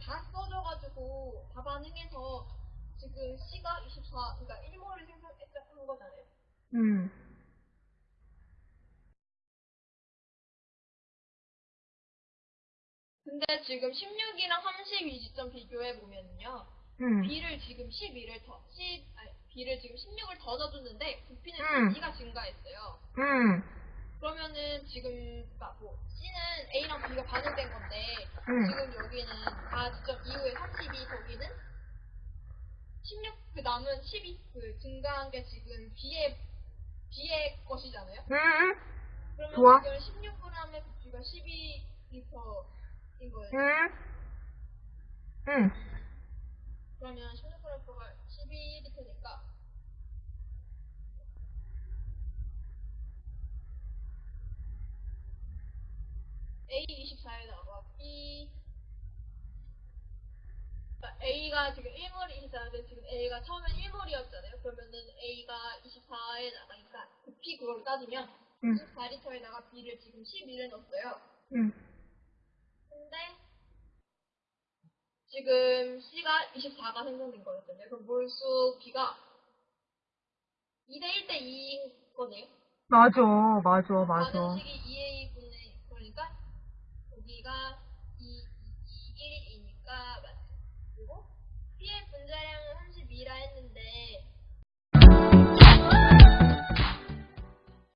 다 써져가지고 다 반응해서 지금 C가 24, 그러니까 1몰을 생성했다는 거잖아요. 음. 근데 지금 16이랑 32 지점 비교해 보면요. 음. B를 지금 12를 더, C, 아니, B를 지금 16을 더 넣어줬는데 부피는 음. C가 증가했어요. 음. 그러면은 지금 그러니까 뭐 C는 A랑 B가 반응된 건데 음. 지금 여기는 다 지점 이후에 32 거기는 16 그 남은 12 그 증가한 게 지금 B의 B의 것이잖아요. 음. 그러면 좋아. 지금 16g의 부피가 12리터인 거예요. 음. 음. 그러면 16g가 12리터니까 A24에다가 B 그러니까 A가 지금 1몰이 24인데 지금 A가 처음엔 1몰이었잖아요. 그러면은 A가 24에 나가니까 부피 그걸 따지면 음. 24리터에다가 B를 지금 12를 넣었어요. 음. 근데 지금 C가 24가 생성된 거였잖아요. 그럼 몰수 B가 2대 1대 2인 거네요. 맞아, 맞아, 맞아.